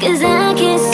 Cause I can't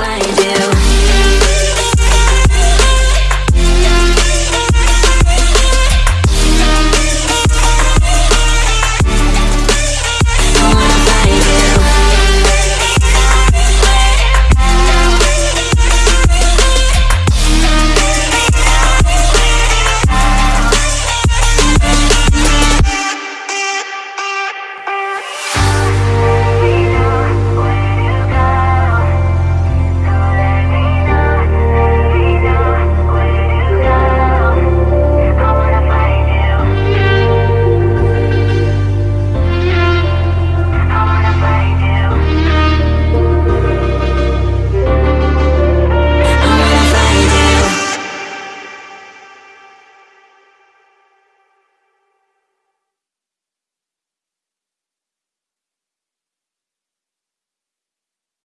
find it.